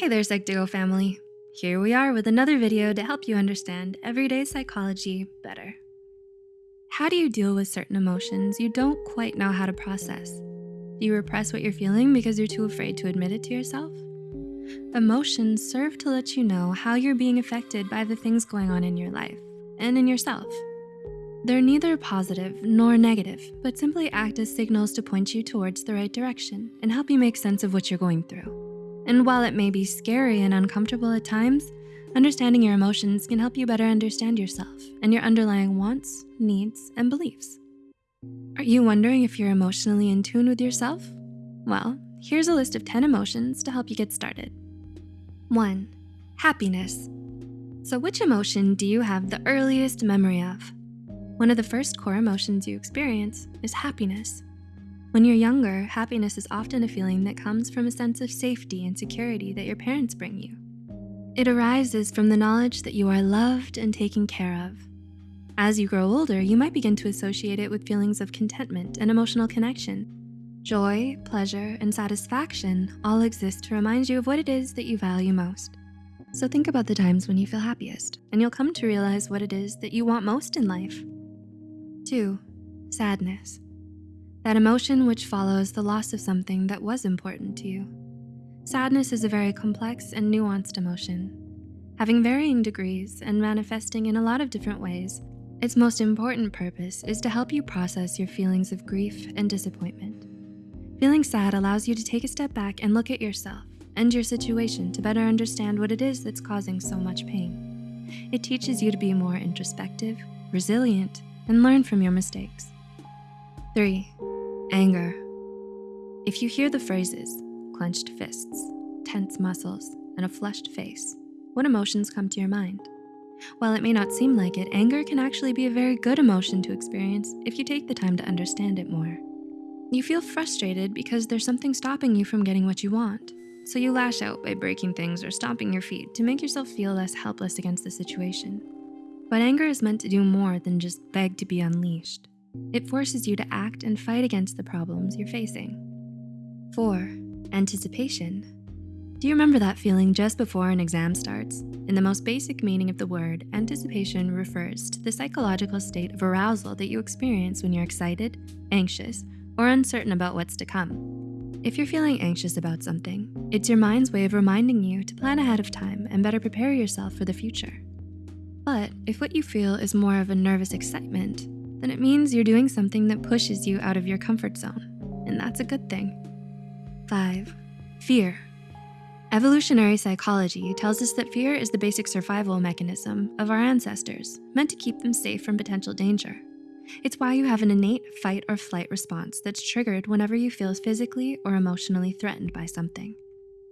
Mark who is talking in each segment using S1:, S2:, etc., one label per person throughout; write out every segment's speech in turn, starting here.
S1: Hey there, Psych2Go family. Here we are with another video to help you understand everyday psychology better. How do you deal with certain emotions you don't quite know how to process? Do you repress what you're feeling because you're too afraid to admit it to yourself? Emotions serve to let you know how you're being affected by the things going on in your life and in yourself. They're neither positive nor negative, but simply act as signals to point you towards the right direction and help you make sense of what you're going through. And while it may be scary and uncomfortable at times, understanding your emotions can help you better understand yourself and your underlying wants, needs, and beliefs. Are you wondering if you're emotionally in tune with yourself? Well, here's a list of 10 emotions to help you get started. One, happiness. So which emotion do you have the earliest memory of? One of the first core emotions you experience is happiness. When you're younger, happiness is often a feeling that comes from a sense of safety and security that your parents bring you. It arises from the knowledge that you are loved and taken care of. As you grow older, you might begin to associate it with feelings of contentment and emotional connection. Joy, pleasure, and satisfaction all exist to remind you of what it is that you value most. So think about the times when you feel happiest, and you'll come to realize what it is that you want most in life. Two, sadness that emotion which follows the loss of something that was important to you. Sadness is a very complex and nuanced emotion. Having varying degrees and manifesting in a lot of different ways, its most important purpose is to help you process your feelings of grief and disappointment. Feeling sad allows you to take a step back and look at yourself and your situation to better understand what it is that's causing so much pain. It teaches you to be more introspective, resilient, and learn from your mistakes. Three, Anger. If you hear the phrases, clenched fists, tense muscles, and a flushed face, what emotions come to your mind? While it may not seem like it, anger can actually be a very good emotion to experience if you take the time to understand it more. You feel frustrated because there's something stopping you from getting what you want. So you lash out by breaking things or stomping your feet to make yourself feel less helpless against the situation. But anger is meant to do more than just beg to be unleashed. It forces you to act and fight against the problems you're facing. Four, anticipation. Do you remember that feeling just before an exam starts? In the most basic meaning of the word, anticipation refers to the psychological state of arousal that you experience when you're excited, anxious, or uncertain about what's to come. If you're feeling anxious about something, it's your mind's way of reminding you to plan ahead of time and better prepare yourself for the future. But if what you feel is more of a nervous excitement, then it means you're doing something that pushes you out of your comfort zone, and that's a good thing. Five, fear. Evolutionary psychology tells us that fear is the basic survival mechanism of our ancestors, meant to keep them safe from potential danger. It's why you have an innate fight or flight response that's triggered whenever you feel physically or emotionally threatened by something.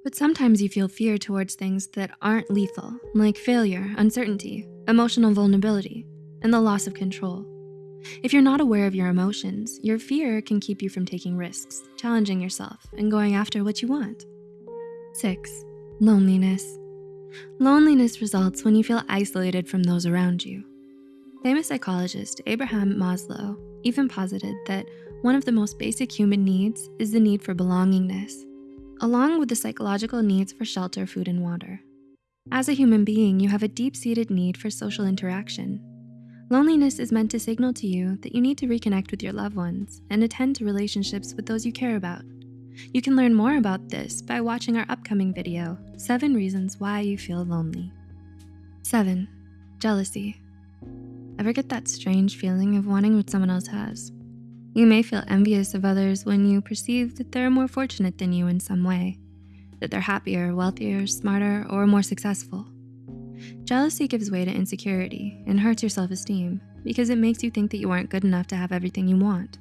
S1: But sometimes you feel fear towards things that aren't lethal, like failure, uncertainty, emotional vulnerability, and the loss of control. If you're not aware of your emotions, your fear can keep you from taking risks, challenging yourself, and going after what you want. Six, loneliness. Loneliness results when you feel isolated from those around you. Famous psychologist Abraham Maslow even posited that one of the most basic human needs is the need for belongingness, along with the psychological needs for shelter, food, and water. As a human being, you have a deep-seated need for social interaction, Loneliness is meant to signal to you that you need to reconnect with your loved ones and attend to relationships with those you care about. You can learn more about this by watching our upcoming video, Seven Reasons Why You Feel Lonely. Seven, jealousy. Ever get that strange feeling of wanting what someone else has? You may feel envious of others when you perceive that they're more fortunate than you in some way, that they're happier, wealthier, smarter, or more successful. Jealousy gives way to insecurity and hurts your self-esteem because it makes you think that you aren't good enough to have everything you want.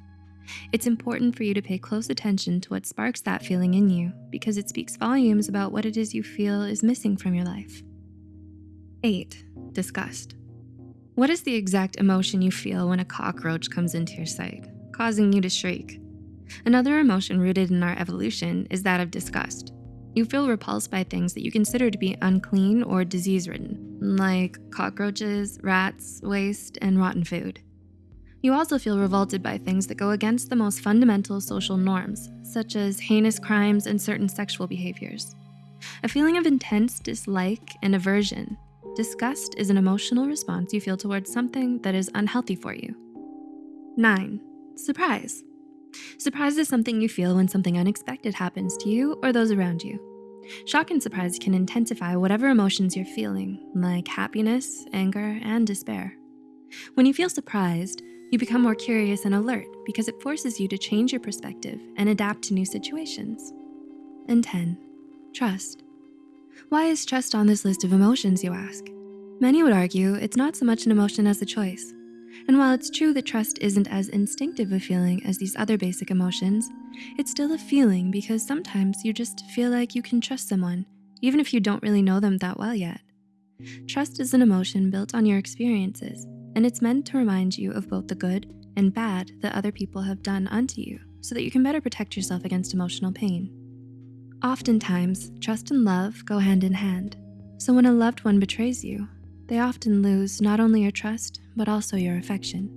S1: It's important for you to pay close attention to what sparks that feeling in you because it speaks volumes about what it is you feel is missing from your life. Eight, disgust. What is the exact emotion you feel when a cockroach comes into your sight, causing you to shriek? Another emotion rooted in our evolution is that of disgust. You feel repulsed by things that you consider to be unclean or disease-ridden, like cockroaches, rats, waste, and rotten food. You also feel revolted by things that go against the most fundamental social norms, such as heinous crimes and certain sexual behaviors. A feeling of intense dislike and aversion. Disgust is an emotional response you feel towards something that is unhealthy for you. Nine, surprise. Surprise is something you feel when something unexpected happens to you or those around you. Shock and surprise can intensify whatever emotions you're feeling, like happiness, anger, and despair. When you feel surprised, you become more curious and alert because it forces you to change your perspective and adapt to new situations. And 10, trust. Why is trust on this list of emotions, you ask? Many would argue it's not so much an emotion as a choice. And while it's true that trust isn't as instinctive a feeling as these other basic emotions, it's still a feeling because sometimes you just feel like you can trust someone, even if you don't really know them that well yet. Trust is an emotion built on your experiences, and it's meant to remind you of both the good and bad that other people have done unto you so that you can better protect yourself against emotional pain. Oftentimes, trust and love go hand in hand. So when a loved one betrays you, they often lose not only your trust, but also your affection.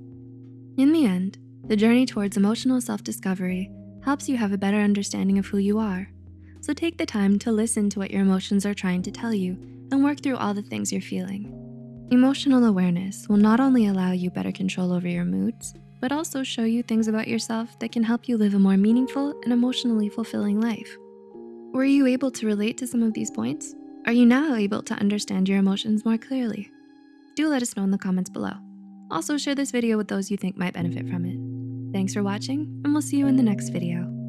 S1: In the end, the journey towards emotional self-discovery helps you have a better understanding of who you are. So take the time to listen to what your emotions are trying to tell you and work through all the things you're feeling. Emotional awareness will not only allow you better control over your moods, but also show you things about yourself that can help you live a more meaningful and emotionally fulfilling life. Were you able to relate to some of these points? Are you now able to understand your emotions more clearly? Do let us know in the comments below. Also share this video with those you think might benefit from it. Thanks for watching and we'll see you in the next video.